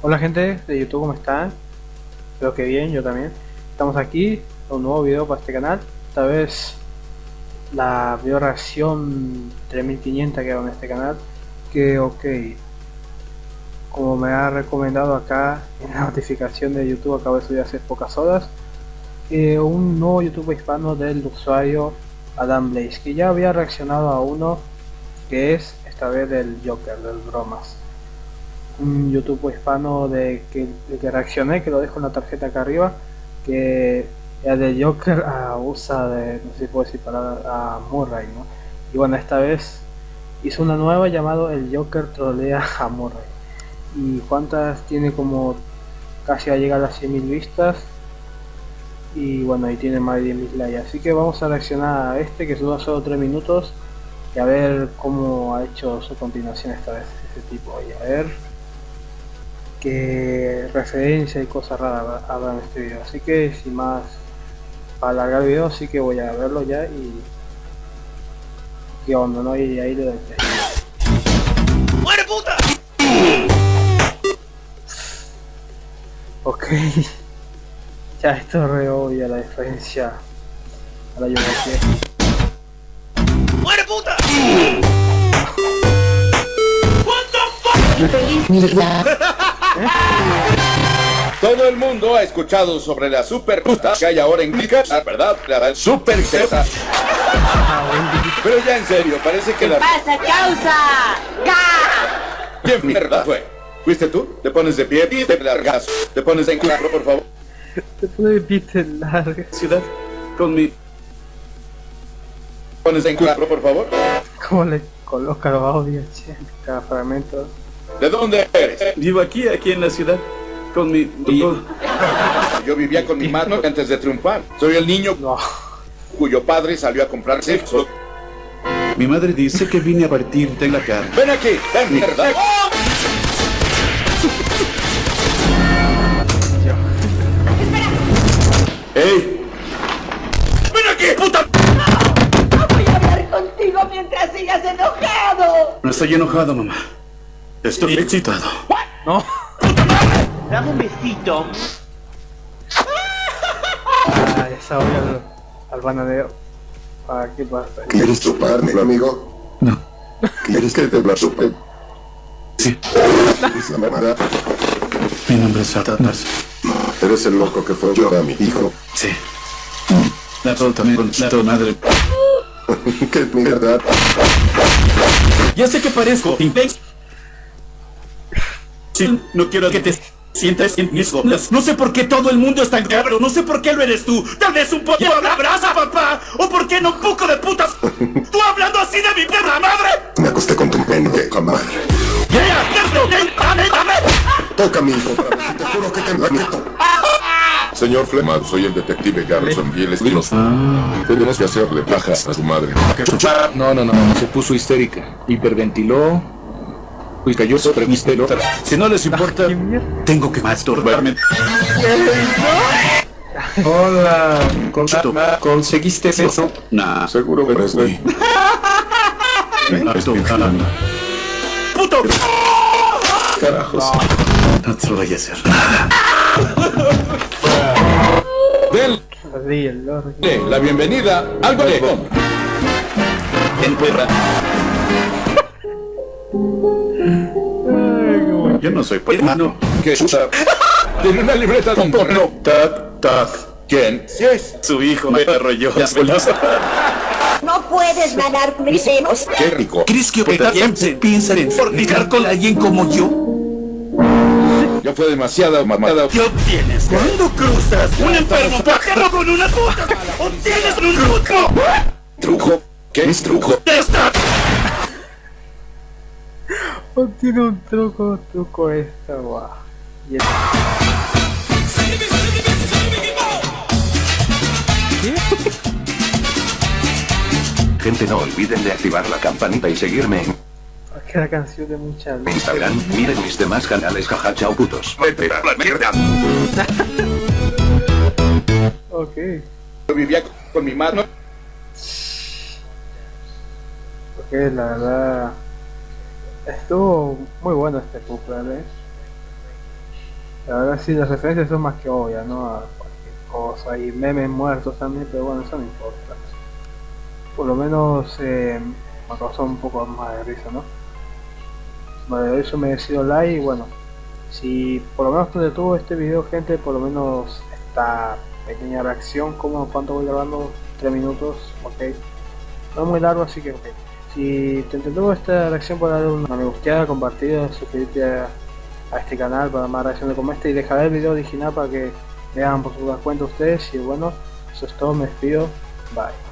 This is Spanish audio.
Hola gente de YouTube, ¿cómo están? Espero que bien, yo también. Estamos aquí con un nuevo video para este canal. Esta vez la video reacción 3500 que hago en este canal. Que ok, como me ha recomendado acá en la notificación de YouTube, acabo de subir hace pocas horas. Eh, un nuevo YouTube hispano del usuario Adam Blaze, que ya había reaccionado a uno que es esta vez del Joker, del bromas un YouTube hispano de que, que reaccioné, que lo dejo en la tarjeta acá arriba, que era de Joker a usa de, no sé si puedo decir palabra, a Murray, ¿no? Y bueno, esta vez hizo una nueva llamado El Joker trolea a Murray. Y cuántas tiene como casi a llegar a 100.000 vistas. Y bueno, ahí tiene más de 10.000 likes. Así que vamos a reaccionar a este que dura solo 3 minutos. Y a ver cómo ha hecho su continuación esta vez ese tipo. Y a ver que referencia y cosas raras habrá en este video. Así que sin más para alargar el video así que voy a verlo ya y qué onda no y ahí le doy ¡Muere puta! ok. Ya esto es re obvia la diferencia. A la yo ¡Muere puta! What the fuck? Todo el mundo ha escuchado sobre la super puta que hay ahora en Clica, la verdad, la super. Pero ya en serio, parece que ¿Qué la... pasa, causa? ¿Quién mierda fue? ¿Fuiste tú? Te pones de pie y te largas. Te pones en cuatro, por favor. Te pones de pie te largas. Ciudad, con mi... ¿Pones en cuatro, por favor? ¿Cómo le coloca los audios, che? Cada fragmento. ¿De dónde eres? Vivo aquí, aquí en la ciudad, con mi... Yo vivía con mi madre antes de triunfar. Soy el niño No. cuyo padre salió a comprar sexo. Mi madre dice que vine a partirte la cara. Ven aquí, ven mierda. ¡Ey! ¡Ven aquí, puta! No voy a hablar contigo mientras sigas enojado. No estoy enojado, mamá. Estoy excitado. No. Dame un besito. Ah, esa olla al, al bananero. ¿Para qué pasa? ¿Quieres chuparme, amigo? No. ¿Quieres que te la chupe? Sí. Es la verdad. Mi nombre es Satanás. Eres el loco que fue yo a mi hijo. Sí. La todo también con la todo madre. ¡Qué mierda! Ya sé que parezco intenso. Sí, no quiero que te sientas en mis golas. No sé por qué todo el mundo es tan cabrón. No sé por qué lo eres tú. Tal vez un poco de abraza, papá. O por qué no un poco de putas. Tú hablando así de mi perra madre. Me acosté con tu pendeja madre. Ya, ya, dame, dame. Toca mi hijo, y te juro que te la meto. Señor Flemad, soy el detective Garrison Giles Dinos. Tenemos que hacerle pajas a su madre. No, no, no, se puso histérica, hiperventiló y cayó sobre mis pelotas. Si no les importa, tengo que masturbarme. Hola, ¿conseguiste eso? Nah, Seguro que eres gay. estoy jalando. ¡Puto! Carajos. No te lo voy a hacer nada. Denle Así, el lord. la bienvenida al bolecón. En perra. Yo no soy hermano. Que usa... Tiene una libreta con porno. Tac, tac. ¿Quién? Sí es. Su hijo me arrolló las bolas. No puedes ganar mis senos. Qué rico. ¿Crees que se piensan en fornicar con alguien como yo? Ya fue demasiada mamada. ¿Qué obtienes cuando cruzas un enfermo pájaro con una puta? ¡Obtienes un truco! ¿Truco? ¿Qué es truco? ¡Esta! Oh, tiene un truco, truco esta, guau. Y el- Gente no olviden de activar la campanita y seguirme en que la canción de mucha Instagram. Miren mis demás canales jaja chao putos. Vete a la mierda. Ok. Yo vivía con mi madre. Porque la verdad estuvo muy bueno este couple, ¿eh? La verdad sí, las referencias son más que obvias, ¿no? A cualquier cosa y memes muertos también, pero bueno, eso no importa. Por lo menos eh, me causó un poco más de risa, ¿no? Vale, eso merecido like y bueno, si por lo menos te detuvo este video gente, por lo menos esta pequeña reacción, como cuánto voy grabando, 3 minutos, ok. No es muy largo, así que ok. Si te entretuvo esta reacción, puedes darle una me gusteada, compartida, suscribirte a, a este canal para más reacciones como esta y dejar el video original para que vean por su cuenta ustedes y bueno, eso es todo, me despido, bye.